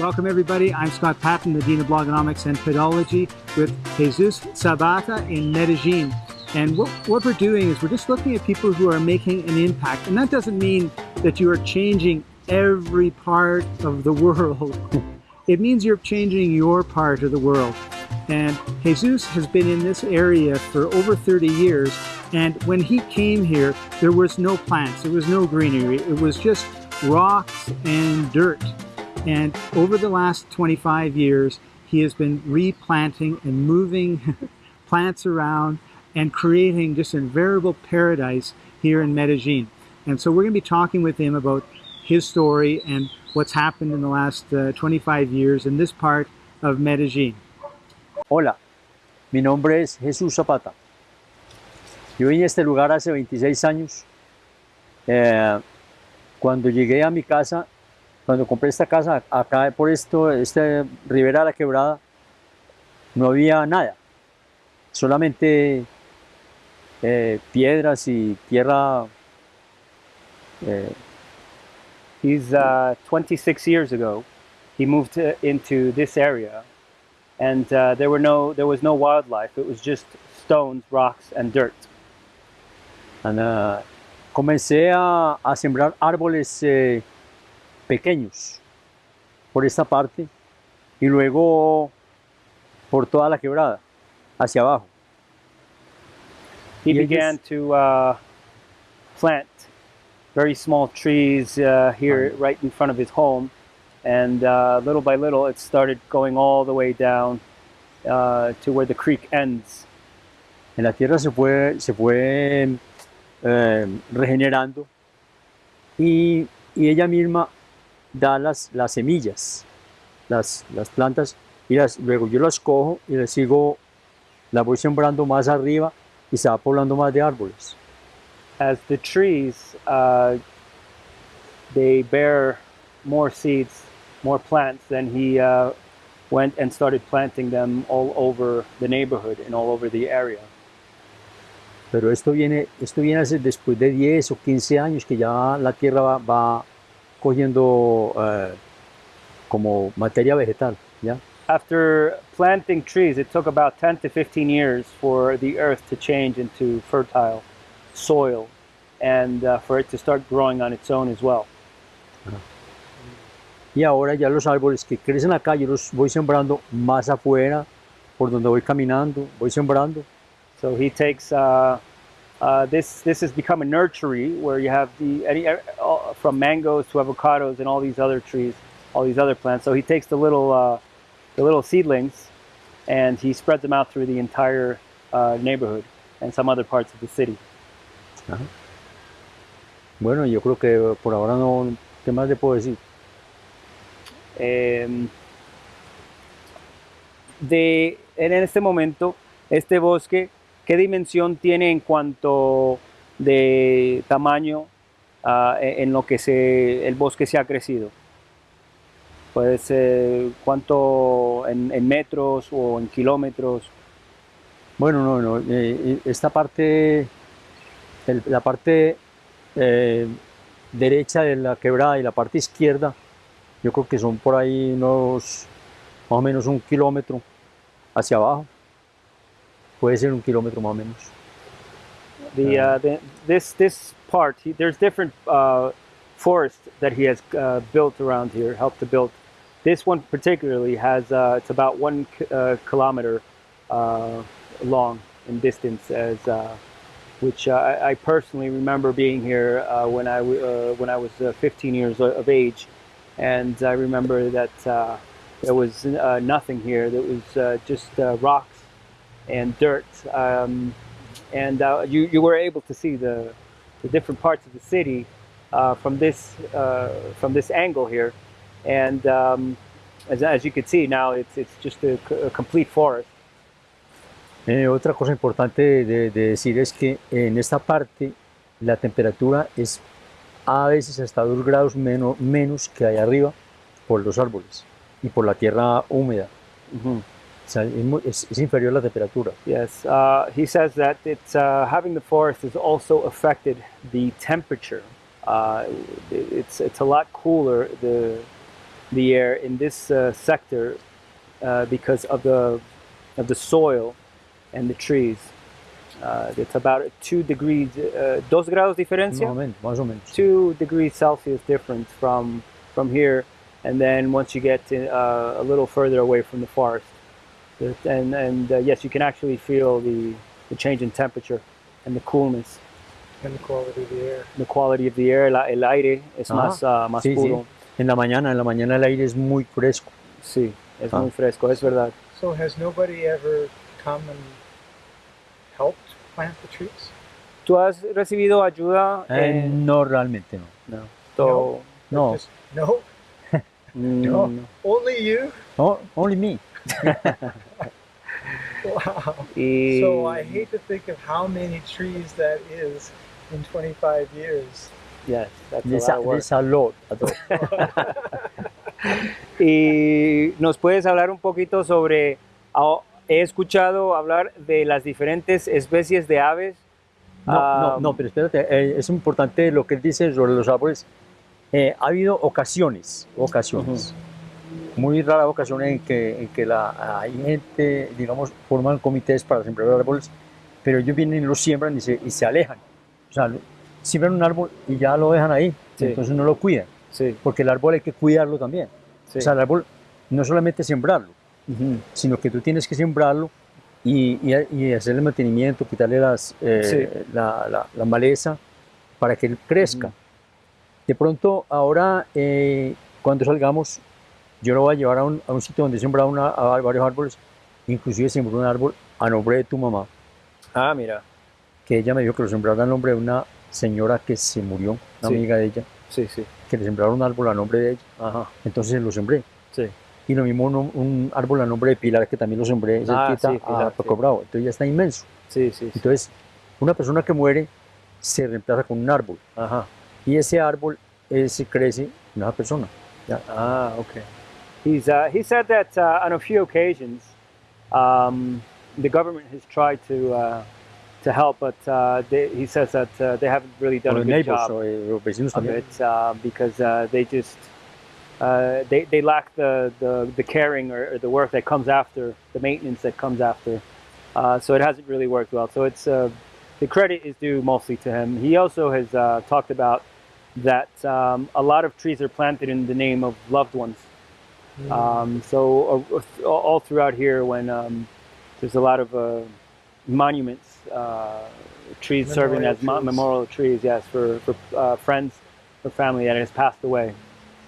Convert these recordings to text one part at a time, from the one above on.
Welcome everybody. I'm Scott Patton, the Dean of Blogonomics and Pedology with Jesus Sabata in Medellin. And what, what we're doing is we're just looking at people who are making an impact. And that doesn't mean that you are changing every part of the world. It means you're changing your part of the world. And Jesus has been in this area for over 30 years. And when he came here, there was no plants, there was no greenery. It was just rocks and dirt. And over the last 25 years, he has been replanting and moving plants around and creating just a veritable paradise here in Medellin. And so we're going to be talking with him about his story and what's happened in the last uh, 25 years in this part of Medellin. Hola, mi nombre es Jesús Zapata. Yo vine a este lugar hace 26 años. Eh, cuando llegué a mi casa cuando compré esta casa, acá por esto, este Ribera de la Quebrada, no había nada. Solamente eh, piedras y tierra. Eh. He's uh, 26 years ago. He moved to, into this area, and uh, there were no there was no wildlife. It was just stones, rocks, and dirt. And, uh, comencé a, a, sembrar árboles eh, pequeños por esta parte y luego por toda la quebrada hacia abajo. He began to uh, plant very small trees uh, here right in front of his home and uh, little by little it started going all the way down uh, to where the creek ends. En la tierra se fue, se fue eh, regenerando y, y ella misma da las, las semillas, las, las plantas, y las, luego yo las cojo y las sigo, las voy sembrando más arriba y se va poblando más de árboles. As the trees, uh, they bear more seeds, more plants, then he uh, went and started planting them all over the neighborhood and all over the area. Pero esto viene, esto viene después de 10 o 15 años que ya la tierra va, va cogiendo uh, como materia vegetal, ¿ya? After planting trees, it took about 10 to 15 years for the earth to change into fertile soil and uh, for it to start growing on its own as well. Y ahora ya los árboles que crecen acá, yo los voy sembrando más afuera, por donde voy caminando, voy sembrando. So he takes uh, uh, this this has become a nursery where you have the any, uh, from mangoes to avocados and all these other trees, all these other plants. So he takes the little uh, the little seedlings and he spreads them out through the entire uh, neighborhood and some other parts of the city. Ajá. Bueno, yo creo que por ahora no. ¿Qué más le puedo decir? Eh, de, en este momento, este bosque ¿Qué dimensión tiene en cuanto de tamaño uh, en lo que el bosque se ha crecido? Puede ser cuánto en, metros o en kilómetros. Bueno, no, no. Eh, esta parte, la parte eh, derecha de la quebrada y la parte izquierda, yo creo que son por ahí unos más o menos un kilómetro hacia abajo. Puede ser un kilómetro más o menos. The, uh, the this this part, he, there's different uh, forests that he has uh, built around here, helped to build. This one particularly has uh, it's about one uh, kilometer uh, long in distance, as which I, I, personally remember being here when I when I was 15 years of age, and I remember that there was nothing here. There was just rocks and dirt. Um, and uh, you, you were able to see the, the different parts of the city uh, from this uh, from this angle here. And um, as, as you can see now, it's, it's just a, a complete forest. Eh, otra cosa importante de, de, decir es que en esta parte la temperatura es a veces hasta 2 grados menos, menos que allá arriba por los árboles y por la tierra húmeda. Mm inferior la temperatura. Yes, uh, he says that it's uh, having the forest has also affected the temperature. Uh, it's it's a lot cooler. The the air in this uh, sector uh, because of the of the soil and the trees. Uh, it's about two degrees, uh, dos grados diferencia, menos, más o menos. two degrees Celsius difference from from here, and then once you get to, uh, a little further away from the forest, and and uh, yes, you can actually feel the the change in temperature and the coolness, And the quality of the air. the quality of the air. la- el aire es más uh, más Sí, sí. puro. En la mañana, en la mañana el aire es muy fresco. Sí, es Ah. muy fresco, es verdad. So has nobody ever come and helped plant the trees? ¿Tú has recibido ayuda? Eh, en- no, realmente no. no. So, No, Just- no, No. no. only you. no, only me. Wow. Y, So I hate to think of how many trees that is in 25 years. yes, that's a There's lot a, of work. there's a lot, a lot. Y nos puedes hablar un poquito sobre, ah, he escuchado hablar de las diferentes especies de aves. No, no, Ah, no, pero espérate, eh, es importante lo que él dice sobre los árboles. Eh, ha habido ocasiones, ocasiones, muy raras ocasiones en que, en que la, hay gente, digamos, forman comités para sembrar árboles, pero ellos vienen y los siembran y se, y se alejan. O sea, siembran un árbol y ya lo dejan ahí, Sí. entonces no lo cuidan, Sí, porque el árbol hay que cuidarlo también. sí. O sea, el árbol no solamente sembrarlo, Ujú. sino que tú tienes que sembrarlo y, y, y hacerle mantenimiento, quitarle las, eh, la, la- la maleza para que él crezca. Ujú. De pronto, ahora, eh, cuando salgamos, yo lo voy a llevar a un, a un sitio donde he sembrado una- a varios árboles, inclusive sembré un árbol a nombre de tu mamá, Ah, mira. que ella me dijo que lo sembrara a nombre de una señora que se murió, una Sí. amiga de ella, Sí, sí. que le sembraron un árbol a nombre de ella, Ajá. entonces lo sembré. Sí. Y lo mismo un, un árbol a nombre de Pilar, que también lo sembré Ah, sí, Pilar, a Paco. Bravo. Entonces ya está inmenso. Sí, sí. Entonces, una persona que muere se reemplaza con un árbol. Ajá. Y ese árbol ese crece en una persona. Ah, okay. He's uh, he said that uh, on a few occasions, um, the government has tried to uh, to help, but uh, they, he says that uh, they haven't really done Con a good job o, los vecinos of it uh, because uh, they just uh, they they lack the the, the caring or, or the work that comes after the maintenance that comes after. Uh, so it hasn't really worked well. So it's uh, the credit is due mostly to him. He also has uh, talked about that um, a lot of trees are planted in the name of loved ones. Um, so uh, all throughout here, when um, there's a lot of uh, monuments, uh, trees serving Memorial as mo- trees. memorial trees, yes, for for uh, friends or family that has passed away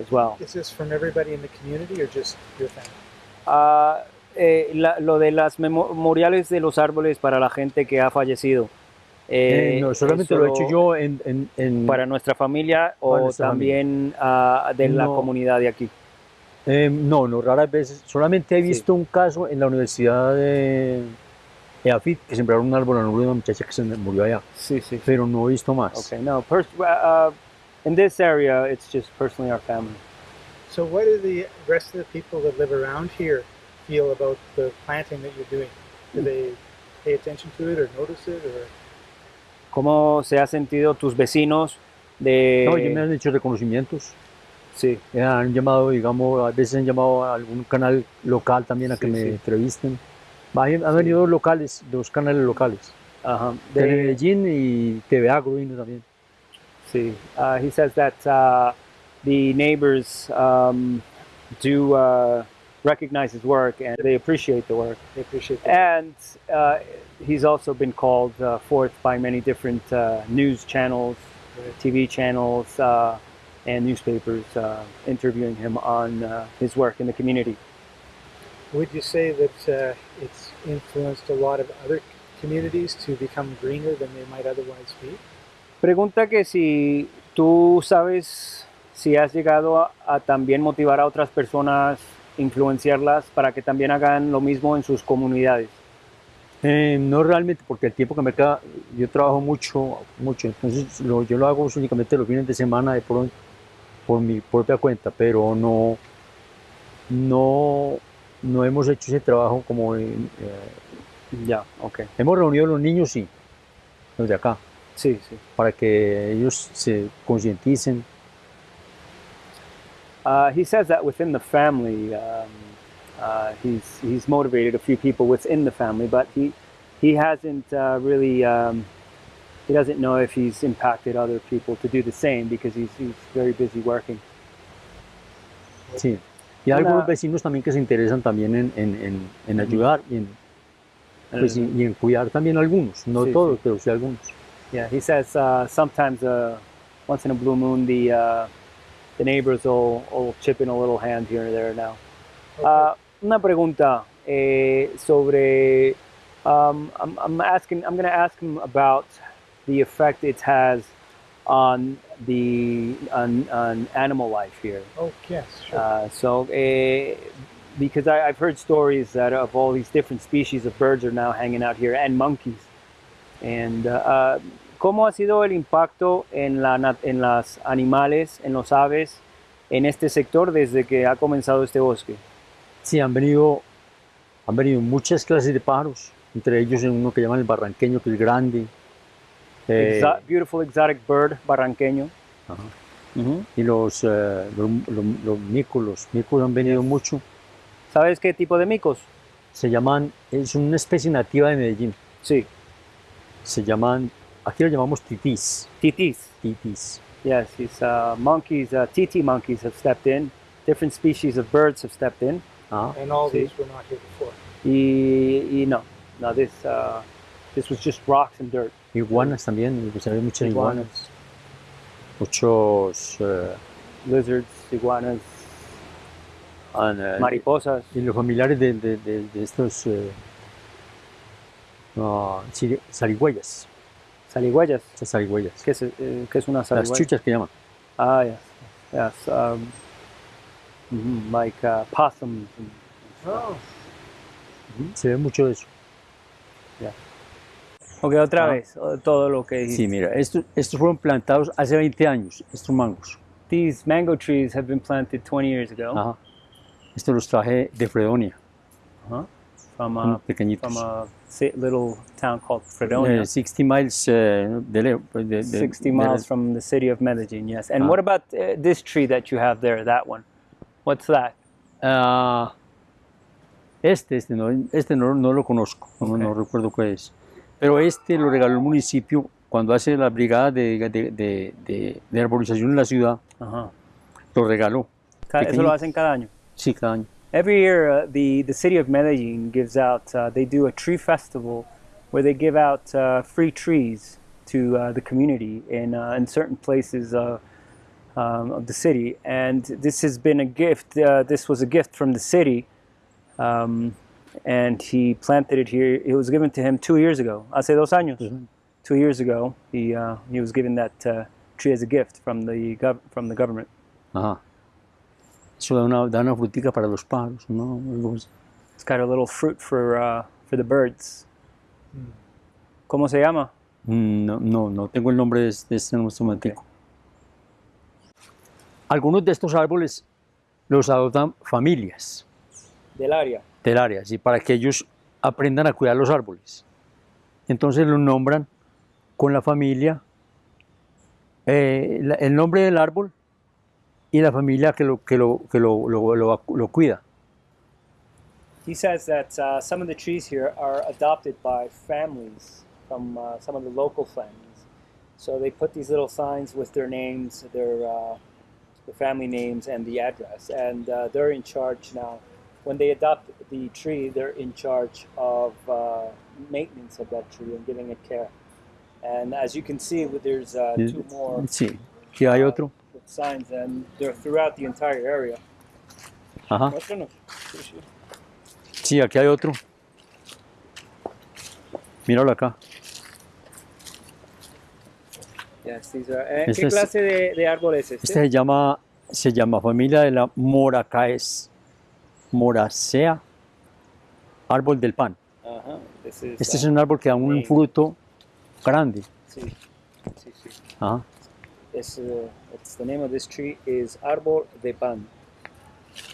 as well. Is this from everybody in the community or just your family? Ah, eh, la- lo de las memoriales de los árboles para la gente que ha fallecido. Eh, eh, no, solamente lo he hecho yo en, en, en- para nuestra familia o Para nuestra también ah, de la comunidad de aquí. Eh, no, no, raras veces. Solamente he Sí. visto un caso en la Universidad de EAFIT que sembraron un árbol a nombre de una muchacha que se murió allá, Sí, sí. pero no he visto más. Okay, no, pers- uh, in this area, it's just personally our family. So what do the rest of the people that live around here feel about the planting that you're doing? Do they pay attention to it or notice it or ¿Cómo se ha sentido tus vecinos de... No, ellos me han hecho reconocimientos. Sí, Eh, Han llamado, digamos, a veces han llamado a algún canal local también a que Sí, me sí. entrevisten. Han venido dos locales, dos canales locales. ajá. De De- Medellín y TV Agro vino también. sí. Uh, he says that uh, the neighbors um, do uh, recognize his work and they appreciate the work. they appreciate that? And uh, he's also been called uh, forth by many different uh, news channels, Right. TV channels, uh, and newspapers uh, interviewing him on uh, his work in the community. Would you say that uh, it's influenced a lot of other communities to become greener than they might otherwise be? Pregunta que si tú sabes si has llegado a, a también motivar a otras personas, influenciarlas para que también hagan lo mismo en sus comunidades. Eh, no realmente, porque el tiempo que me queda, yo trabajo mucho, mucho, entonces lo- yo lo hago únicamente los fines de semana de pronto, por mi propia cuenta, pero no, no, no hemos hecho ese trabajo como en, eh, Ya, ok. hemos reunido a los niños, sí, los de acá, Sí, sí. para que ellos se concienticen. Uh, he says that within the family, um, uh, he's he's motivated a few people within the family, but he he hasn't uh, really um, he doesn't know if he's impacted other people to do the same because he's he's very busy working. Sí. Y Una- algunos vecinos también que se interesan también en, en, en, en ayudar y en, pues, y, y en cuidar también algunos, no Sí, todos, sí. pero sí algunos. Yeah, he says uh, sometimes uh, once in a blue moon the uh, the neighbors will, will chip in a little hand here and there now. Uh, una pregunta eh, sobre um, I'm, I'm asking I'm going to ask him about the effect it has on the on, on animal life here. Oh, yes, Uh, so, eh, because I, I've heard stories that of all these different species of birds are now hanging out here and monkeys. And, uh, uh, ¿cómo ha sido el impacto en, la, nat- en las animales, en los aves, en este sector desde que ha comenzado este bosque? Sí, han venido, han venido muchas clases de pájaros, entre ellos uno que llaman el barranqueño, que es grande. Eh, Exo- beautiful exotic bird barranqueño. ajá. Y los, eh, los, los, los micos, los micos han venido mucho. ¿Sabes qué tipo de micos? Se llaman, es una especie nativa de Medellín. Sí, Se llaman, aquí lo llamamos titís. titis. Titís. Yes, these uh, monkeys, uh, TT monkeys have stepped in. Different species of birds have stepped in. Ah, And all Sí. these were not here before. Y, y no, no, this, uh, this was just rocks and dirt. iguanas también, pues hay muchas Iguanas. iguanas. Muchos, eh, Lizards, iguanas, an- eh, mariposas. y los familiares de, de, de- de estos siri- zarigüeyas, Zarigüeyas. estas zarigüeyas. ¿Qué es, eh, qué es una Las chuchas que llaman. Ah, yes. Yes. Um, mhm, like uh, possums. and- Oh, Se ve mucho de eso. Ok, otra Ah. vez, todo lo que Sí, mira, estos, estos fueron plantados hace 20 años, estos mangos. These mango trees have been planted 20 years ago Ajá. Estos los traje de Fredonia, from, unos a, pequeñitos. from a little town called Fredonia. Eh, 60 miles eh, de, de- de- 60 de- miles from the city of Medellin, yes. And Ah. what about uh, this tree that you have there, that one? What's that? Ah, este, este, no, este no, no lo conozco, no, no recuerdo cuál es. Pero este lo regaló el municipio cuando hace la brigada de, de, de- de- arborización en la ciudad, Ajá. lo regaló. Eso lo hacen cada año. Sí, cada año. Every year, uh, the, the city of Medellin gives out, uh, they do a tree festival where they give out uh, free trees to uh, the community in, uh, in certain places uh, um, of the city. And this has been a gift, uh, this was a gift from the city. Um, and he planted it here. It was given to him two years ago, hace dos años. Two years ago, he, uh, he was given that uh, tree as a gift from the, gov- from the government. Ajá. Eso da una, da una frutica para los pájaros, ¿no? It's got a little fruit for uh, for the birds. ¿Cómo se llama? Mm, No, no, no tengo el nombre de, este- de este nuestro momentico. Algunos de estos árboles los adoptan familias Del área. Del área, para que ellos aprendan a cuidar los árboles. Entonces los nombran con la familia, eh, el nombre del árbol y la familia que lo, que lo, que lo- lo- lo cuida. He says that uh, some of the trees here are adopted by families from uh, some of the local families. So they put these little signs with their names, their uh, their family names, and the address, and uh, they're in charge now. When they adopt the tree, they're in charge of uh, maintenance of that tree and giving it care. And as you can see, there's uh, two more. Sí, aquí hay otro. with signs and they're throughout the entire area. Ajá. Sí, sí. Sí, aquí hay otro. Míralo acá. Yes, these are- eh, Este ¿Qué es- clase de, de árbol es este? Este se llama, se llama familia de la Moracaes. Moracea, árbol del pan. Ajá, this is, Este es uh, un árbol que da un name. fruto grande. sí, sí, sí. Ajá. Es, uh, it's the name of this tree is árbol de pan.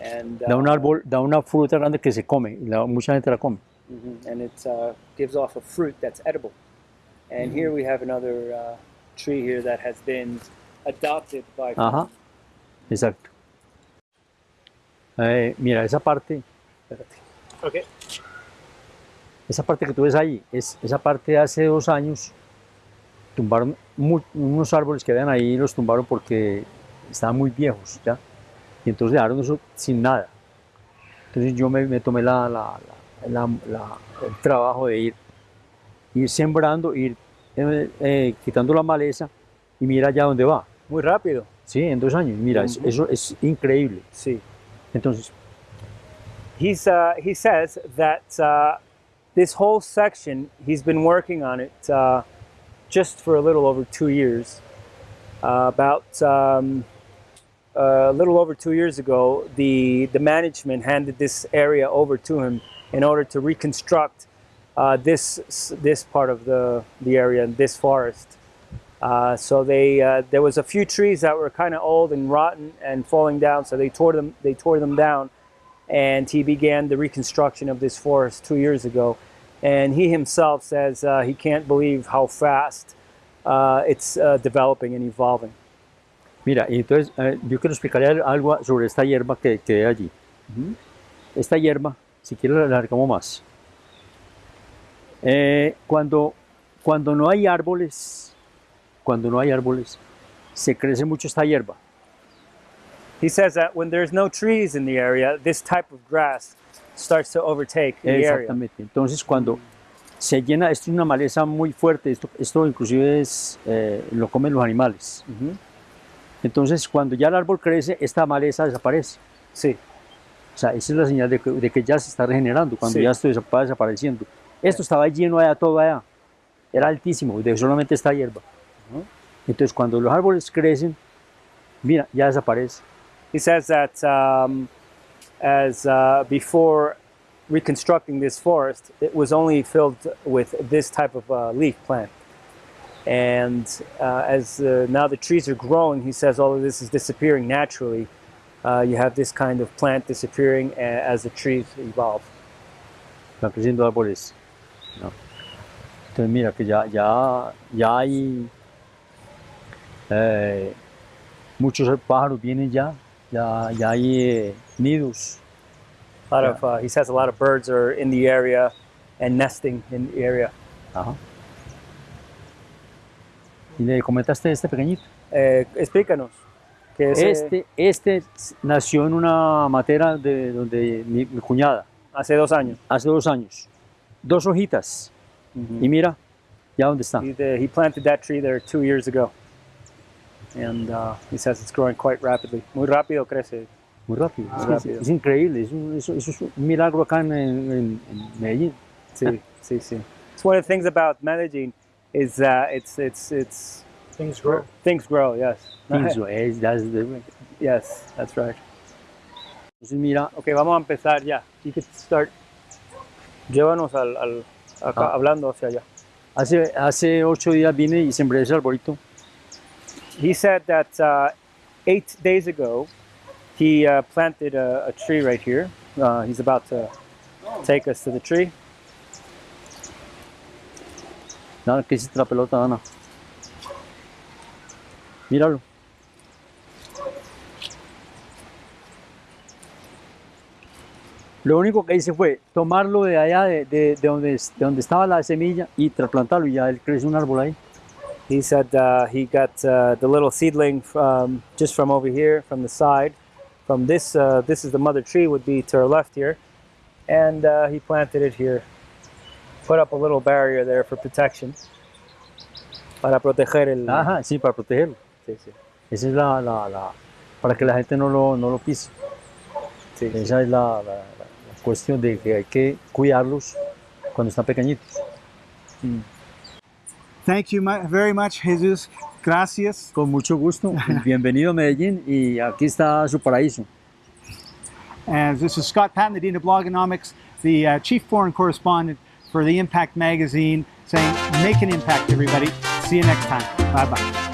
And, Da un uh, árbol, da una fruta grande que se come, la- mucha gente la come. mhm, and it uh, gives off a fruit that's edible. And here we have another uh, tree here that has been adopted by Ajá. Exacto. Eh, mira, esa parte, Okay. esa parte que tú ves ahí, es, esa parte de hace dos años tumbaron unos árboles que habían ahí, los tumbaron porque estaban muy viejos, ¿ya? Y entonces dejaron eso sin nada. Entonces yo me, me tomé la, el trabajo de ir, ir sembrando, ir eh, eh, quitando la maleza y mira ya dónde va. Muy rápido. Sí, en dos años, mira, eso es increíble. Sí. Entonces, He's uh, he says that uh, this whole section he's been working on it uh, just for a little over two years. Uh, about um, a little over two years ago, the the management handed this area over to him in order to reconstruct uh, this this part of the the area and this forest. Uh, so they uh, there was a few trees that were kind of old and rotten and falling down. So they tore them they tore them down, and he began the reconstruction of this forest two years ago. And he himself says uh, he can't believe how fast uh, it's uh, developing and evolving. Mira, entonces eh, yo quiero explicarle algo sobre esta hierba que, que hay allí. Esta hierba, si quieres la alargamos más. Eh, cuando, cuando no hay árboles, cuando no hay árboles, se crece mucho esta hierba. He says that when there's no trees in the area, this type of grass starts to overtake the area. Exactamente. Entonces cuando se llena, esto es una maleza muy fuerte, esto, esto inclusive es, eh, lo comen los animales. Mhm. Entonces cuando ya el árbol crece, esta maleza desaparece. Sí. O sea, esa es la señal de que, de que ya se está regenerando, cuando Sí. ya esto va desapareciendo. Esto estaba lleno allá, todo allá. Era altísimo, de solamente esta hierba. Entonces, cuando los árboles crecen, mira, ya desaparece. He says that um, as uh, before reconstructing this forest, it was only filled with this type of uh, leaf plant. And uh, as uh, now the trees are growing, he says all of this is disappearing naturally. Uh, you have this kind of plant disappearing a- as the trees evolve. Están creciendo árboles. Entonces, mira, que ya, ya, ya hay eh, muchos pájaros vienen ya, ya, ya hay eh, nidos. A lot of, uh, he says a lot of birds are in the area and nesting in the area. Ajá. Y le comentaste este pequeñito. Eh, explícanos. Que ese- Este, este nació en una matera de donde mi, mi cuñada, hace dos años. hace dos años. Dos hojitas. Y mira, ya dónde está. He, he planted that tree there two years ago. And uh, he says it's growing quite rapidly. Muy rápido crece. Muy rápido. Muy Es, que es- rápido. es increíble. Es un- eso, eso es un milagro acá en, en- en Medellín. Sí, sí, sí. It's one of the things about Medellin is that it's, it's, it's, Things grow. things grow, yes. Eso es, ya es de- yes, that's right. Entonces mira, Ok, vamos a empezar ya. You can start. Llévanos al, al acá, Ah. hablando hacia allá. hace, hace ocho días vine y sembré ese arbolito. He said that uh, eight days ago, he uh, planted a, a tree right here. Uh, he's about to take us to the tree. Nada, ¿qué hiciste la pelota, Ana? Míralo. Lo único que hice fue tomarlo de allá, de, de- de donde, de donde estaba la semilla, y trasplantarlo, y ya él crece un árbol ahí. He said uh, he got uh, the little seedling from just from over here, from the side. From this, uh, this is the mother tree, would be to our left here, and uh, he planted it here. Put up a little barrier there for protection, para proteger el. Ajá, sí, para protegerlo. Sí, sí, Esa es la, la, la- para que la gente no lo, no lo pise. sí, sí. Esa es la, la- la cuestión de que hay que cuidarlos cuando están pequeñitos. Thank you very much, Jesus. Gracias. Con mucho gusto. Bienvenido a Medellín y aquí está su paraíso. And this is Scott Patton, the Dean of Blogonomics, the uh, Chief Foreign Correspondent for the Impact Magazine, saying, make an impact, everybody. See you next time. Bye bye.